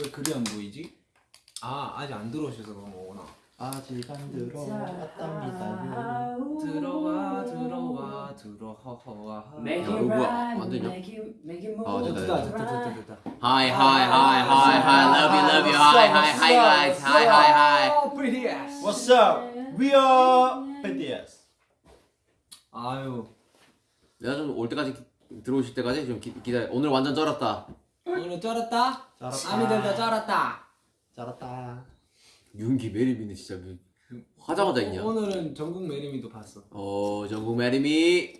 왜 글이 안 보이지? 아 아직 안 들어오셔서 그런 거구나. 아직 안 들어왔답니다. 들어와 들어와 들어와. Make 야, it right, make it- make it 아, move 됐다, 됐다. 됐다 됐다 됐다. Hi hi hi hi hi love you love you hi hi hi guys hi hi hi ass. What's up? We are BTS. 아유 내가 좀 올 때까지 기- 들어오실 때까지 좀 기, 기다려. 오늘 완전 쩔었다. 오늘 쩔었다. 쩔었다. 아미들도 쩔었다. 쩔었다. 윤기 매립이네 진짜. 뭐 화자마자 있냐? 오늘은 전국 매림이도 봤어. 어 전국 매립이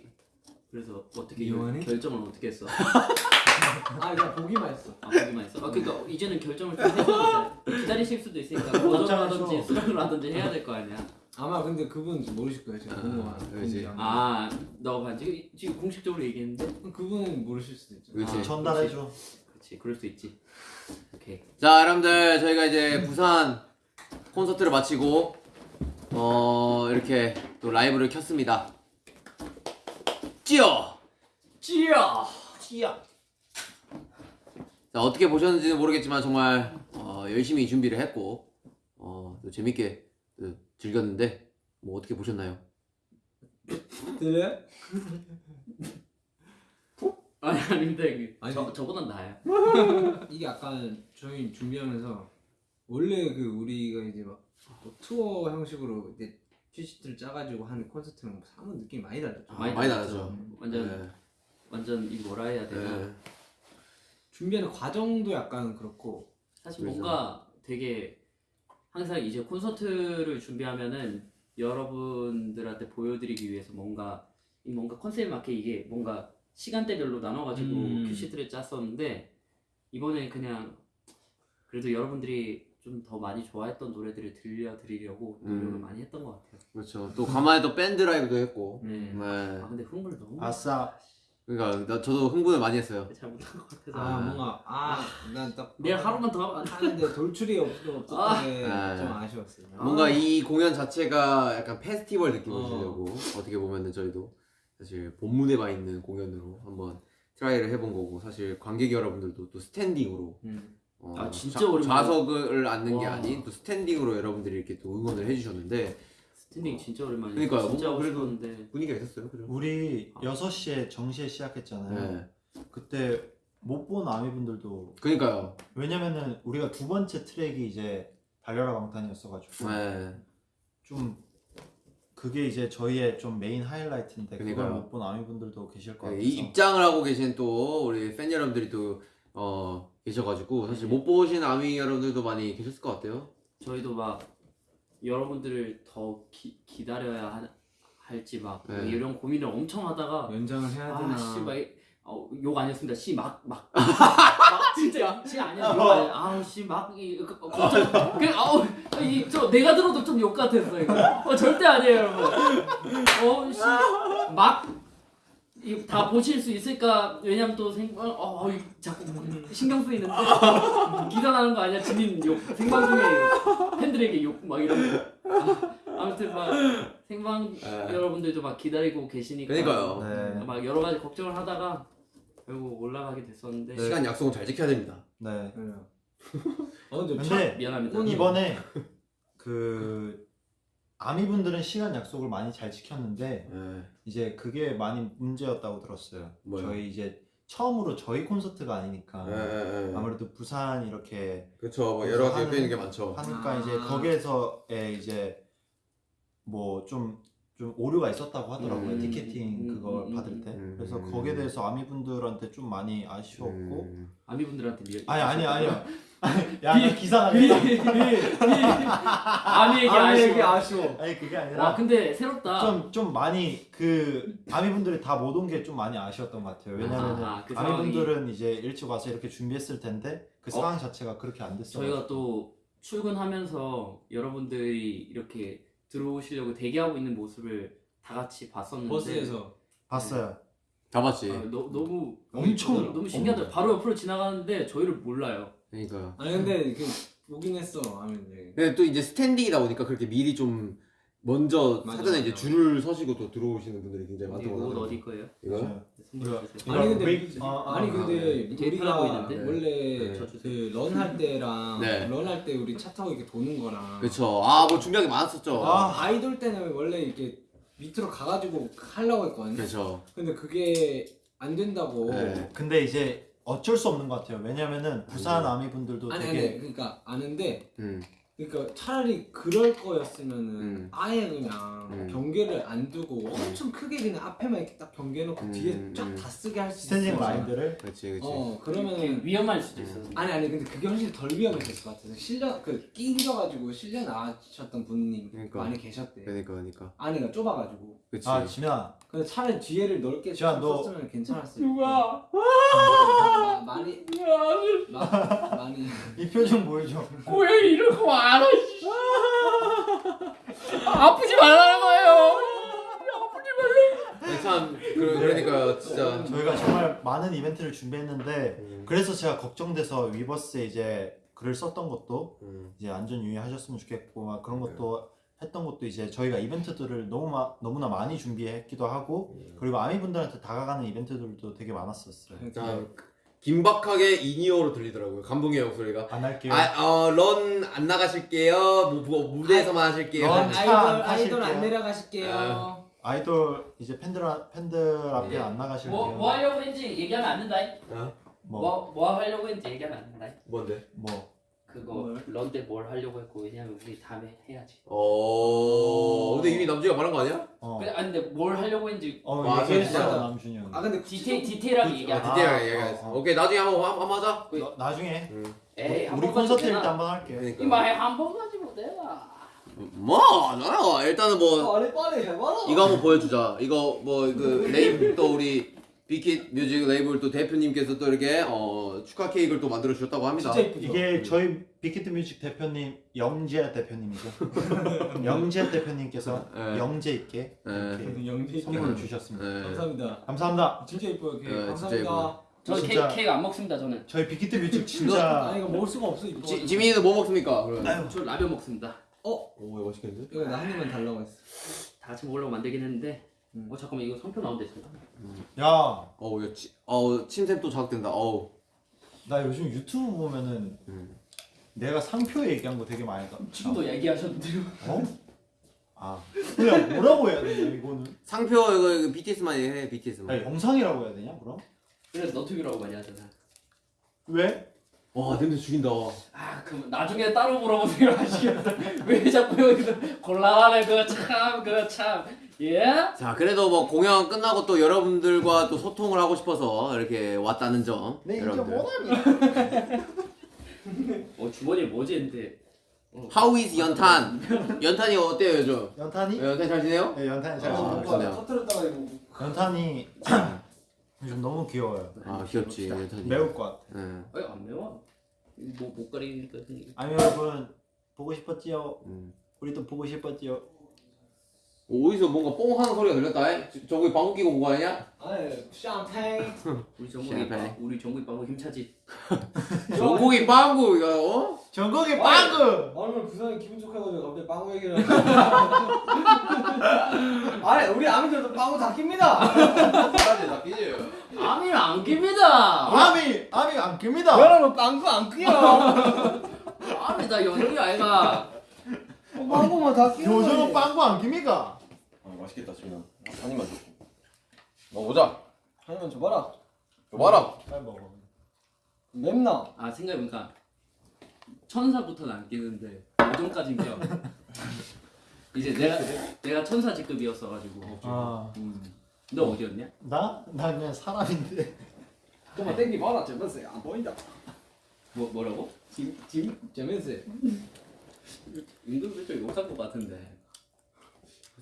그래서 어떻게 이용하니? 결정을 어떻게 했어? 아 그냥 보기만 했어. 아 보기만 했어. 아 그러니까 이제는 결정을 좀 해서 기다리실 수도 있으니까 거절하든지 수락을 하든지 해야 될 거 아니야. 아마 근데 그분 모르실 거예요. 제가 아, 궁금한. 그렇지. 궁금한. 아 너가 반지 지금 공식적으로 얘기했는데. 그분은 모르실 수도 있죠. 그렇지. 아, 전달해줘. 그렇지 그럴 수 있지. 오케이. 자 여러분들 저희가 이제 부산 콘서트를 마치고 어 이렇게 또 라이브를 켰습니다. 찌어. 찌야. 티야. 자 어떻게 보셨는지는 모르겠지만 정말 어, 열심히 준비를 했고 어, 또 재밌게 또 즐겼는데 뭐 어떻게 보셨나요? 들려? 아니 이게. 아니. 저 저보단 나아요. 이게 약간 저희 준비하면서 원래 그 우리가 이제 막뭐 투어 형식으로 이제 퀴시트를 짜가지고 하는 콘서트랑 사뭇 느낌이 많이 달랐죠. 아, 많이 많이. 다르죠. 완전 네. 완전 이 뭐라 해야 되나. 네. 준비하는 과정도 약간 그렇고 사실 그래서. 뭔가 되게 항상 이제 콘서트를 준비하면은 여러분들한테 보여드리기 위해서 뭔가 이 뭔가 컨셉에 맞게 이게 뭔가 시간대별로 나눠가지고 음. 큐시트를 짰었는데 이번에 그냥 그래도 여러분들이 좀 더 많이 좋아했던 노래들을 들려드리려고 노력을 음. 많이 했던 것 같아요. 그렇죠. 또 간만에 또 밴드 라이브도 했고. 네. 네. 아 근데 흥분을 너무 아싸. 그러니까 나, 저도 흥분을 많이 했어요. 잘못한 것 같아서 아, 아. 뭔가 아난딱 내일 하루만 더 하는데 돌출이 없, 없었던 게 아. 좀 아쉬웠어요. 뭔가 이 공연 자체가 약간 페스티벌 느낌을 어. 주려고 어. 떻게 보면은 저희도 사실 본무대만 있는 공연으로 한번 try를 해본 거고 사실 관객 여러분들도 또 standing으로 음. 어, 아, 진짜 좌- 오랜만에. 좌석을 앉는 게 와. 아닌 또 standing으로 여러분들이 이렇게 또 응원을 해주셨는데 standing 진짜 오랜만이에요. 그러니까요. 진짜 그래도- 싶었는데 분위기가 있었어요, 그죠? 우리 6시에 정시에 시작했잖아요. 네. 그때 못 본 아미분들도 그러니까요. 왜냐면은 우리가 두 번째 트랙이 이제 달려라 방탄이었어가지고 네. 좀 그게 이제 저희의 좀 메인 하이라이트인데 그걸 그러니까요. 못본 아미분들도 계실 것 네, 같아서 이 입장을 하고 계신 또 우리 팬 여러분들이 또 어, 계셔가지고 사실 못 보신 아미 여러분들도 많이 계셨을 것 같아요. 저희도 막 여러분들을 더 기, 기다려야 하, 할지 막 네. 이런 고민을 엄청 하다가 연장을 해야 되나? 아 씨 막 욕 아니었습니다. 씨 막 막 막 진짜 씨 아니야 욕 아니야. 아우 씨막 그, 걱정 그 아우 이 저 내가 들어도 좀 욕 같았어 이거. 어 절대 아니에요 여러분. 어 씨막 다 보실 수 있을까? 왜냐면 또 생방 어, 어 이- 자꾸 신경 쓰이는데 기사 나는 거 아니야? 진인 욕 생방 중에 욕. 팬들에게 욕 막 이런 거. 아, 아무튼 막 생방 네. 여러분들도 막 기다리고 계시니까 그러니까요. 네. 막 여러 가지 걱정을 하다가 결국 올라가게 됐었는데 시간 약속은 잘 지켜야 됩니다. 네. 그래요. 어 근데 근데 미안합니다. 오늘- 이번에 그 아미분들은 시간 약속을 많이 잘 지켰는데 네. 이제 그게 많이 문제였다고 들었어요. 뭐요? 저희 이제 처음으로 저희 콘서트가 아니니까 네, 네, 네. 아무래도 부산 이렇게 그렇죠. 뭐 여러 가지 하는- 있는 게 많죠. 하니까 아. 이제 거기에서의 이제 뭐 좀 좀 오류가 있었다고 하더라고요 음. 티켓팅 음, 그걸 음, 받을 음, 때 음. 그래서 거기에 대해서 아미분들한테 좀 많이 아쉬웠고 음. 아미분들한테 미 아니 아니 아니요 야 기사가 아미에게 아미에게 아쉬워. 아쉬워. 아니 그게 와 아니라 근데 새롭다. 좀 좀 많이 그 아미분들이 다 못 온 게 좀 많이 아쉬웠던 것 같아요 왜냐면은 아, 그 아미분들은 이제 일찍 와서 이렇게 준비했을 텐데 그 어? 상황 자체가 그렇게 안 됐어요 저희가 또 출근하면서 여러분들이 이렇게 들어오시려고 대기하고 있는 모습을 다 같이 봤었는데 버스에서 봤어요 다 봤지. 아, 너, 너무 엄청 너무, 너무 신기하다. 바로 옆으로 지나가는데 저희를 몰라요. 그러니까요. 아니 근데 그 보긴 했어 아미들. 근데 또 이제 스탠딩이다 보니까 그렇게 미리 좀 먼저 맞아, 사전에 이제 맞아. 줄을 서시고 또 들어오시는 분들이 굉장히 어디 많다고 옷 하더라고요. 어디 거예요? 이거요? 선물해 주세요. 아니 근데 웨이- 아, 아, 아니 아, 근데 되게 편해 우리가 보이는데? 원래 네. 그 Run할 때랑 네. Run할 때 우리 차 타고 이렇게 도는 거랑 그렇죠. 아뭐 준비한 게 많았었죠. 아. 아이돌 때는 원래 이렇게 밑으로 가가지고 하려고 했거든요. 그렇죠. 근데 그게 안 된다고. 네. 근데 이제 어쩔 수 없는 것 같아요. 왜냐면은 부산 아미 분들도 아니 되게 아니 그러니까 아는데 음. 그러니까 차라리 그럴 거였으면은 음. 아예 그냥 음. 경계를 안 두고 엄청 크게 그냥 앞에만 이렇게 딱 경계해놓고 음, 뒤에 음. 쫙다 쓰게 할수 스탠딩 있어. 라인들을 그렇지 그렇지. 어 그러면은 위험할 수도 있어. 아니 아니 근데 그게 훨씬 덜 위험했을 것 같아서 실려 그 끼셔가지고 실려 나셨던 분님 그러니까. 많이 계셨대. 그러니까 그러니까. 안에가 좁아가지고. 그렇지. 아 지민아 근데 차라리 뒤에를 넓게 너- 썼으면 괜찮았을 누가? 마, 많이 마, 많이 이 표정 보여줘. 왜 이러고 말아? 씨. 아프지 말라는 거예요. 네, 참 그, 그러니까요 진짜. 저희가 정말 많은 이벤트를 준비했는데 음. 그래서 제가 걱정돼서 위버스에 이제 글을 썼던 것도 음. 이제 안전 유의하셨으면 좋겠고 막 그런 것도 했던 것도 이제 저희가 이벤트들을 너무 마, 너무나 많이 준비했기도 하고 그리고 아미 분들한테 다가가는 이벤트들도 되게 많았었어요. 자 긴박하게 in-ear로 들리더라고요. 감동의 목소리가. 안 할게요. 아 어 Run 안 나가실게요. 뭐, 뭐 무대에서만 하실게요. Run- 아이돌 차 아이돌 안. 내려가실게요. 아. 아이돌 이제 팬들 앞- 팬들 앞에 네. 안 나가실게요. 뭐, 뭐 하려고 했는지 얘기하면 안 된다. 어? 뭐, 뭐, 뭐 하려고 했는지 얘기하면 안 된다. 뭔데? 뭐. 그거 뭘? Run 때 뭘 하려고 했고 왜냐면 우리 다음에 해야지. 어. 근데 이미 남준이가 말한 거 아니야? 어. 근데 아니 근데 뭘 하려고 했는지 어, 맞아, 얘기했어 진짜. 남준이 형. 아 근데 디테일 디테일하게 얘기 아, 안 해. 디테일하게 아, 얘기했어. 어, 어. 오케이 나중에 한번 한번 한번 하자. 그- 나- 나중에 음. 에이 우리 콘서트 일때 한 번 할게요. 그러니까. 이마에 한번 가지고 내가. 뭐 나요. 일단은 뭐 빨리 빨리 해봐라. 이거 한번 보여주자. 이거 뭐그 레이블 또 우리 빅히트 뮤직 레이블 또 대표님께서 또 이렇게 어 축하 케이크를 또 만들어 주셨다고 합니다. 진짜. 이게 저희 빅히트 뮤직 대표님 영재 대표님이죠. 영재 대표님께서 네. 영재 있게 네. 이렇게 영재 선물을 주셨습니다. 네. 감사합니다. 감사합니다. 진짜 이뻐요. 케이크. 네, 진짜 감사합니다. 저는 진짜- 케이크, 케이크 안 먹습니다 저는. 저희 빅히트 뮤직 아 진짜 이거 먹을 수가 없어 이거. 지, 지민이는 뭐 먹습니까? 그럼. 저 라면 먹습니다. 어오 맛있겠는데? 이거 나 한 입만 달라고 했어. 다 같이 먹으려고 만들긴 했는데. 음. 어 잠깐만 이거 성표 나온대 지금. 야, 어우 야, 치, 어 침샘 또 자극된다. 어우. 나 요즘 유튜브 보면은 음. 내가 상표 얘기한 거 되게 많이 나. 지금도 얘기하셨는데요. 어? 아, 그냥 뭐라고 해야 되냐 이거는? 상표 이거, 이거 BTS만 해 야, BTS만. 영상이라고 해야 되냐 그럼? 그래서 너튜브라고 많이 하잖아. 왜? 와 냄새 죽인다. 아 그럼 나중에 따로 물어보세요 하시겠다. 왜 자꾸 여기서 곤란하네 그거 참 그거 참. 예? 자 그래도 뭐 공연 끝나고 또 여러분들과 또 소통을 하고 싶어서 이렇게 왔다는 점. 내 인제 여러분들. 뭐하니? 어 주머니에 뭐지 했는데. 어. How is 연탄? 연탄이 어때요 요즘? 연탄이? 연탄 잘 지내요? 네, 연탄이 잘 아, 지내요. 좋네요. 터트렸다가 이거. 연탄이 요즘 너무 귀여워요. 아 귀엽지 연탄이. 매울 것 같아. 예. 아니 안 매워. 뭐못 가리니까 아미 여러분 보고 싶었지요? 음. 우리도 보고 싶었지요? 어디서 뭔가 뽕 하는 소리가 들렸다. 에? 저- 저기 방귀 끼고 온거 아니야? 아니 샴페인. 우리 정국이 샤페. 빵- 우리 정국이 빵구 힘차지. 전국이 빵구 이거 어? 전국의 아니. 빵구! 오늘 부산이 기분 좋아가지고 갑자기 빵구 얘기를. 아니 우리 아미들도 빵구 다 낍니다. 나 끼지. 아미는 안 깁니다. 아미! 아미 안 깁니다! 여러분 빵구 안 끼요. 아미 다 연기 아이가. 빵구만 다 끼요. 요즘은 빵구 안 깁니까? 아 맛있겠다 지민아 한 입만 줘 먹어보자 하나만 줘봐라. 줘봐라 잘 먹어. 맵나? 아 생각해보니까 천사부터는 안 끼는데 오종까지 껴. 이제 내가 내가 천사 직급이었어가지고. 아, 음. 너 어디였냐? 나? 나 그냥 사람인데. 좀만 땡기 봐라. 재밌어. 안 보인다. 뭐 뭐라고? 지금 지금 재밌어. 은근슬쩍 욕할 것 같은데.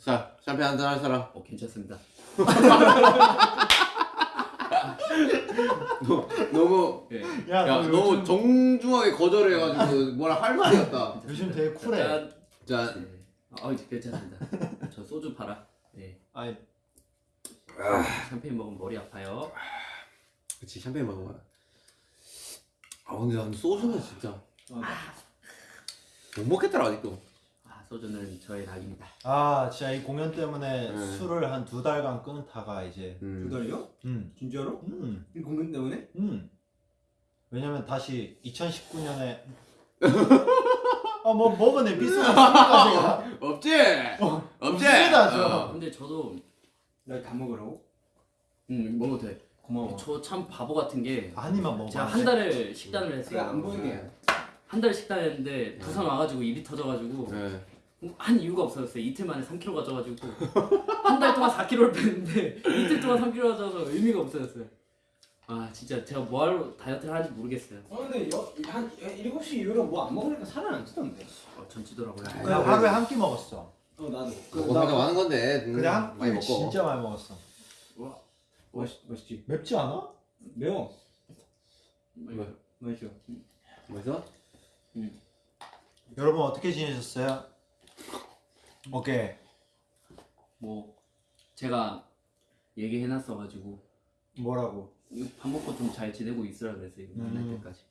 자 샴페인 한잔 할 사람. 어 괜찮습니다. 너무 예. 야, 야너 너무 요즘, 정중하게 거절해가지고 뭐라 할 말이 없다. 요즘 되게 쿨해. 짠. 자 네. 어 이제 괜찮습니다. 저 소주 팔아. 네. 아니, 샴페인 먹으면 머리 아파요. 그치 샴페인 먹어봐. 아 근데 난 소주는 진짜 못 먹겠더라 아직도. 아 소주는 저의 낙입니다. 아 진짜 이 공연 때문에 네. 술을 한 두 달간 끊다가 이제 음. 두 달이요? 음, 진짜로? 음, 이 공연 때문에? 음. 왜냐면 다시 2019년에 아뭐 먹은 에피소드 있습니까 제가 없지? 없지? 없습니다, 저. 어. 근데 저도 나 다 먹으라고? 음 먹어도 돼. 고마워. 저 참 바보 같은 게 아니만 먹어 제가 한 달을 식단을 했어요. 안 보이게. 한 달 식단했는데 부산 와가지고 입이 터져가지고 네. 한 이유가 없었어요. 이틀 만에 3kg가 쪄가지고 한 달 동안 4kg를 뺐는데 이틀 동안 3kg가 쪄서 의미가 없어졌어요. 아 진짜 제가 뭐하러 다이어트를 하는지 모르겠어요. 어 근데 여, 한 7시 이후로 뭐 안 먹으니까 살은 안 찌던데. 어, 전 찌더라고요. 그냥 하루에 한 끼 먹었어 어 나도. 먹고 살까 많은 건데 음, 근데 한 많이 끼 먹고 진짜 많이 먹었어 맛있 맛있지. 맵지 않아? 매워. 뭐, 맛있어. 뭐죠? 여러분 어떻게 지내셨어요? 오케이 뭐 제가 얘기해놨어 가지고 뭐라고? 이거 밥 먹고 좀 잘 지내고 있으라 그랬어요. 이거 만날 음. 때까지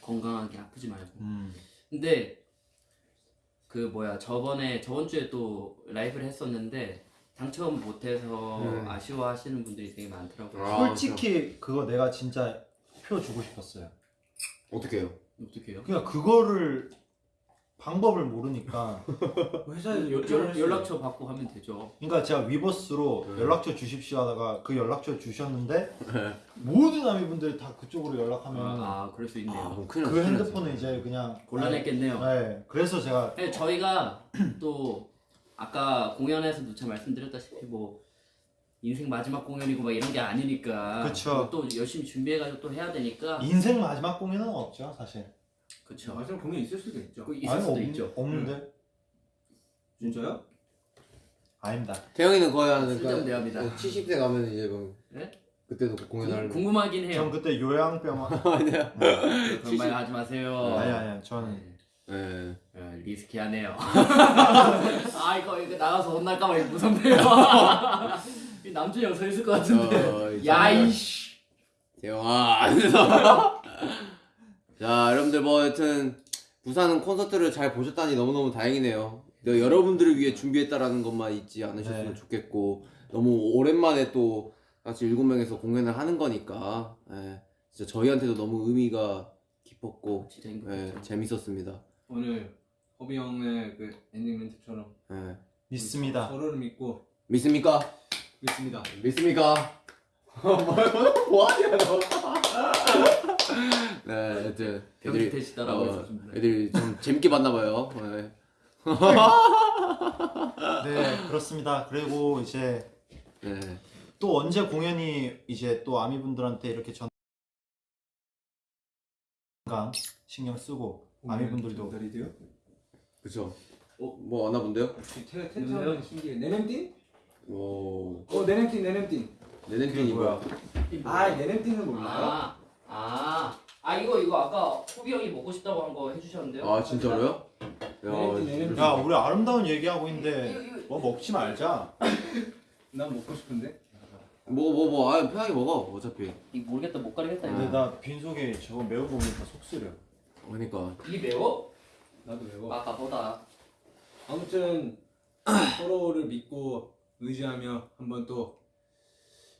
건강하게 아프지 말고. 음. 근데 그 뭐야 저번에 저번 주에 또 라이브를 했었는데 당첨 못해서 음. 아쉬워하시는 분들이 되게 많더라고요. 아, 솔직히 그거 내가 진짜 표 주고 싶었어요 어떻게 해요? 어떻게 해요? 그냥 그거를 방법을 모르니까 회사에서 연- 연-. 연락처 받고 하면 되죠. 그러니까 제가 위버스로 네. 연락처 주십시오 하다가 그 연락처 주셨는데 모든 아미분들이 다 그쪽으로 연락하면 아 그럴 수 있네요. 아, 그럼 큰일 그 났어, 큰일 핸드폰은. 이제 그냥 곤란했겠네요. 네 그래서 제가 네, 저희가 또 아까 공연에서도 참 말씀드렸다시피 뭐 인생 마지막 공연이고 막 이런 게 아니니까 그쵸. 또 열심히 준비해가지고 또 해야 되니까 인생 마지막 공연은 없죠 사실 그쵸. 마지막 공연 있을 수도 있죠. 그 있을 아니, 수도 없, 있죠. 없는데 진짜요? 아닙니다 태영이는 거의 한 대화입니다. 70대 가면 이제 뭐 네? 그때도 공연하는 궁- 궁금하긴 전 해요. 그때 요양병원 아니야. 그런 말 하지 마세요. 아니 아니 저는 네. 네, 리스키하네요. 아 이거 이거 나가서 혼날까봐 이거 무섭네요. 이 남준이 형 서 있을 것 같은데. 어, 이제 야이씨. 태영아. 자, 여러분들 뭐 하여튼 부산은 콘서트를 잘 보셨다니 너무너무 다행이네요. 네, 여러분들을 위해 준비했다라는 것만 잊지 않으셨으면 네. 좋겠고 너무 오랜만에 또 같이 일곱 명에서 공연을 하는 거니까 예, 진짜 저희한테도 너무 의미가 깊었고 진짜 예, 행복했죠. 재밌었습니다. 오늘 허비 형의 그 엔딩 멘트처럼 예. 믿습니다 서로를 믿고 믿습니까? 믿습니다. 믿습니까? 뭐야? 뭐하냐 너? 네, 하여튼 애들이 경기태시다라고 어, 했었습니다. 애들이 좀 재밌게 봤나 봐요. 네. 네 그렇습니다 그리고 이제 네. 또 언제 공연이 이제 또 아미 분들한테 이렇게 전 건강 신경 쓰고 아미 분들도 전달이돼요? 그쵸. 어, 뭐 왔나 본데요? 텐션 신기해. 네냄띵? 오, 어 네냄띵. 네냄핀이 그게 뭐야? 아 네냄띵은 몰라요? 아, 아, 아 이거 이거 아까 호비 형이 먹고 싶다고 한 거 해주셨는데요? 아, 진짜로요? 네냄띵 네냄띵. 야 우리 아름다운 얘기하고 있는데 뭐 먹지 말자 난 먹고 싶은데. 뭐, 뭐, 뭐, 아, 편하게 먹어. 어차피. 모르겠다 못 가리겠다 근데. 나 빈속에 저거 매운 거 보니까 속 쓰려 그러니까. 이 매워? 나도 매워. 아까보다. 아무튼 서로를 믿고 의지하며 한번 또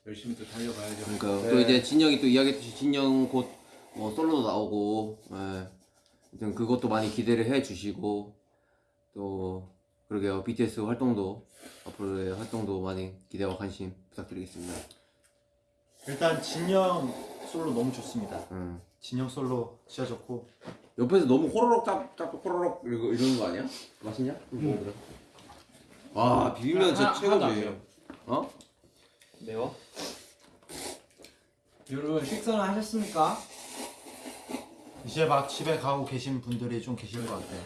열심히 또 달려봐야죠. 그러니까 네. 또 이제 진영이 또 이야기했듯이 진영 곧 뭐 솔로도 나오고, 예. 아무튼 그것도 많이 기대를 해주시고 또 그러게요 BTS 활동도 앞으로의 활동도 많이 기대와 관심 부탁드리겠습니다. 일단 진영 솔로 너무 좋습니다 음. 진영 솔로 진짜 좋고 옆에서 너무 호로록 짭, 짭 호로록 이러는 거 아니야? 맛있냐? 좀 먹어보자. 와 비빔면 진짜 최고지. 어? 매워? 여러분 식사는 하셨습니까? 이제 막 집에 가고 계신 분들이 좀 계실 것 같아요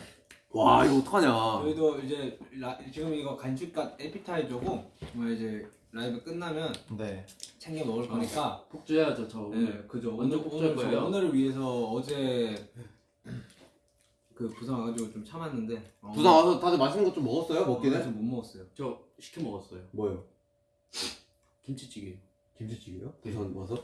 와 이거 어떡하냐? 저희도 이제 라, 지금 이거 간식값 에피타이저고 뭐 이제 라이브 끝나면 네 챙겨 먹을 거니까 푹 줘야죠 저 오늘. 네, 그죠. 완전 오늘, 복잡할 오늘, 저 거예요. 오늘을 위해서 어제 그 부산 와가지고 좀 참았는데 어, 부산 와서 다들 맛있는 거 좀 먹었어요? 먹긴 그래서 해? 못 먹었어요. 저 시켜 먹었어요. 뭐요? 김치찌개. 김치찌개요? 부산 와서?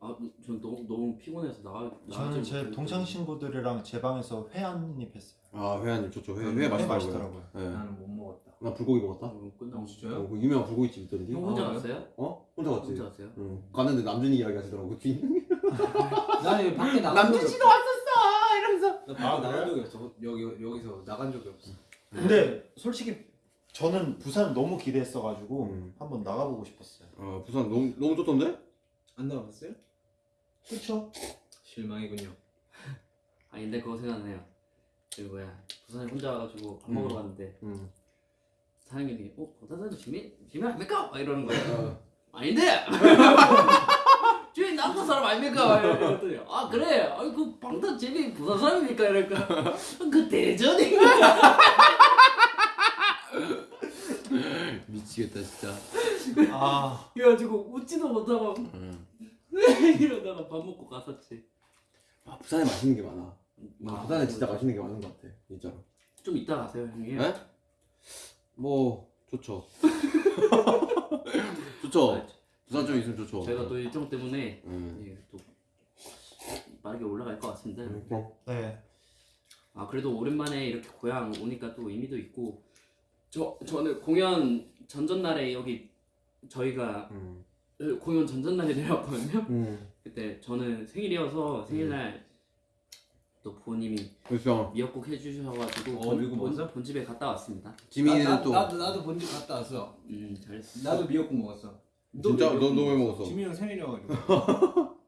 아, 전 너무 너무 피곤해서 나가. 저는 제 동창. 친구들이랑 제 방에서 회 한 입 했어요. 아 회한님 좋죠. 회, 음, 회회 맛있더라고요. 맛있더라고요. 네. 나는 못 먹었다. 나 불고기 먹었다. 어, 끝나고 어, 진짜요? 어, 그 유명한 불고기집 있던데. 형 혼자 아, 갔어요? 어? 혼자 갔지. 혼자 갔어요? 응. 갔는데 남준이 이야기 하시더라고. 그치? 나는 여기 밖에 나간 적이 남준 씨도 없어. 왔었어 이러면서. 나 밖에 아, 나간 그래요? 적이 없어. 여기 여기서 나간 적이 없어. 근데 솔직히 저는 부산 너무 기대했어가지고 음. 한번 나가보고 싶었어요. 어 부산 너무 너무 좋던데? 안 나가봤어요? 그렇죠? 실망이군요. 아니 근데 그거 생각나요. 그 뭐야 부산에 혼자 와가지고 밥 먹으러 음. 갔는데 응. 사장님이 어 거기다 지민 지민 아닙니까? 막 이러는 거예요. 어. 아닌데. 주인 남부 사람 아닙니까? 이랬더니 아 그래. 아이 그 방탄 재미 부산 사람이니까 이러니까 그 대전인가? 미치겠다 진짜. 아 그래가지고 웃지도 못하고 응. 이러다가 밥 먹고 갔었지. 아 부산에 맛있는 게 많아. 아, 부산에 진짜 맛있는 게 많은 것 같아. 진짜로. 좀 이따 가세요 형님. 네? 뭐 좋죠. 좋죠. 아, 부산 좀 있으면 좋죠. 저희가 또 일정 때문에 응. 예, 또 빠르게 올라갈 것 같습니다. 응. 그럼. 네. 아 그래도 오랜만에 이렇게 고향 오니까 또 의미도 있고 저 저는 공연 전전날에 여기 저희가 응. 공연 전전날에 내려왔거든요. 응. 그때 저는 생일이어서 생일날 또 부모님이 그래서 미역국 해주셔가지고 어, 본, 본? 본집에 갔다 왔습니다. 지민이는 나, 나, 또 나도 나도 본집 갔다 왔어. 음 잘했어. 나도 미역국 먹었어. 너 진짜? 너- 너왜 먹었어? 지민이 형 생일이어가지고.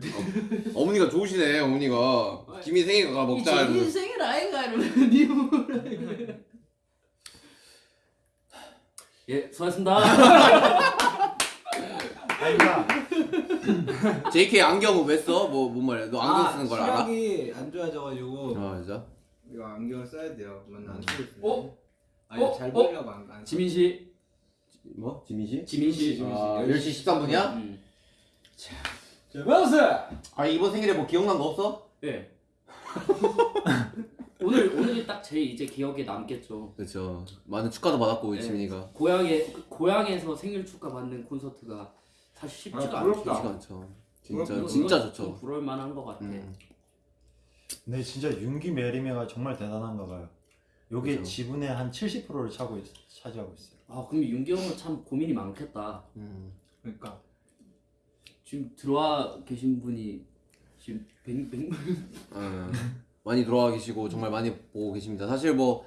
어머니가 좋으시네 어머니가 지민 생일 가 먹자 이러면서. 생일 아이가 이러면 니 뭐라 예 수고하셨습니다. JK 안경은 왜 써? 뭐 뭔 말이야? 너 안경 아, 쓰는 걸 알아? 시력이 안 좋아져가지고 아 진짜? 이거 안경을 써야 돼요. 맨날 안 쓰고 있어요. 어? 아니 어? 잘 어? 보이려고 안 안. 지민 씨, 뭐? 지민 씨? 지민 씨. 지민 씨. 아 10시 13분이야? 음. 자, 맞았어. 아 이번 생일에 뭐 기억난 거 없어? 네. 오늘 오늘이 딱 제일 이제 기억에 남겠죠. 그렇죠 많은 축하도 받았고 우리 네. 지민이가 고향에 그 고향에서 생일 축하 받는 콘서트가 사실 쉽지가 아, 않죠. 부럽다. 쉽지가 않죠 진짜 그럼 진짜 이건 좋죠 좀 부러울 만한 것 같아. 음. 네 진짜 윤기 메리메가 정말 대단한가 봐요. 요게 그죠. 지분의 한 70%를 차고 있, 차지하고 있어요. 아 그럼 윤기 형은 참 고민이 많겠다. 음. 그러니까 지금 들어와 계신 분이 지금 백 백. 어, 많이 돌아와 계시고 정말 많이 보고 계십니다 사실 뭐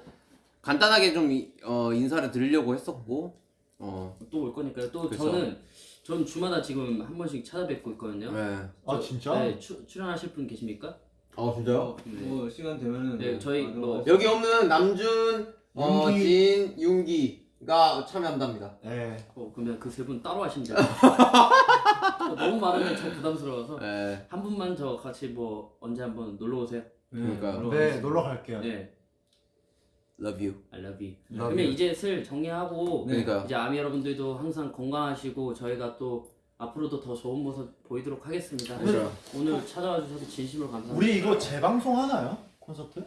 간단하게 좀 이- 어, 인사를 드리려고 했었고 어, 또 올 거니까요. 또 그쵸. 저는 전 주마다 지금 한 번씩 찾아뵙고 있거든요. 네. 아 저- 진짜? 네, 추, 출연하실 분 계십니까? 아 진짜요? 어, 뭐 시간 되면은 네, 저희 나도 뭐- 여기 없는 남준, 어, 윤기. 진, 윤기가 참여한답니다. 네. 어 그러면 그 세 분 따로 하시면 돼요. 너무 많으면 좀 부담스러워서 네. 한 분만 저 같이 뭐 언제 한번 놀러 오세요. 네, 그러니까요. 놀러 네. 놀러 갈게요. 네, Love you. I love you. Love 그러면 you. 이제 슬 정리하고 네. 그러니까요. 이제 아미 여러분들도 항상 건강하시고 저희가 또 앞으로도 더 좋은 모습 보이도록 하겠습니다. 그렇죠. 오늘 찾아와 주셔서 진심으로 감사합니다. 우리 이거 재방송 하나요? 콘서트?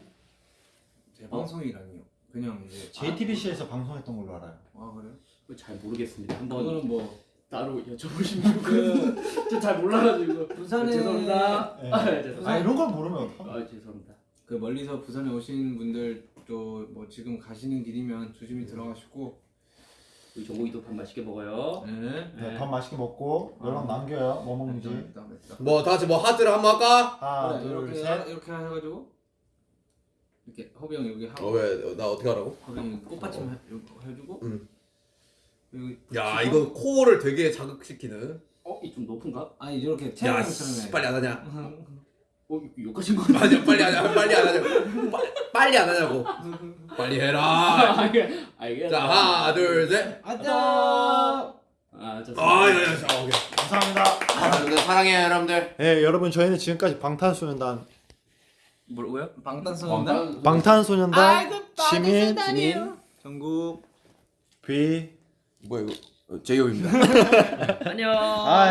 재방송이라니요. 그냥 이제 JTBC에서 방송했던 걸로 알아요. 아 그래요? 잘 모르겠습니다. 한번 그거는 뭐 따로 여쭤보시면 그... 저잘 몰라가지고 부산에 죄송합니다. 네. 아, 네, 죄송합니다. 아 이런 걸 모르면 어떡하 아, 죄송합니다. 그 멀리서 부산에 오신 분들 도뭐 지금 가시는 길이면 조심히 들어가시고 우리 정국이도 밥 맛있게 먹어요. 네. 네, 밥 맛있게 먹고 연락 남겨요. 뭐 먹는지. 맵다 맵다. 뭐, 다 같이 뭐 하트를 한번 할까? 하나, 그래, 둘, 이렇게 셋. 이렇게 해가지고 이렇게 허비 형 여기 하고 어, 왜, 나 어떻게 하라고? 허비 형 꽃받침 해, 해주고 응. 여기 야, 이거 코어를 되게 자극시키는. 어, 이 좀 높은가? 아니 이렇게 야, 씨, 해. 빨리 안 하냐? 어, 이거 욕하신 거. 맞아, 빨리 안 하냐? 빨리 안 하냐고. 빨리, 빨리 안 하냐고. 빨리 해라. 알게. 자, 하나, 둘, 셋. 안녕. 아, 저. 아, 야, 야, 자, 오케이. 감사합니다. 여러분들 사랑해요, 여러분들. 네, 여러분 저희는 지금까지 방탄소년단 뭐라고요? 방탄소년단 방탄소년단 시민 진인. 전국 비 뭐야, 이거? 어, 제이홉입니다. 안녕. 아,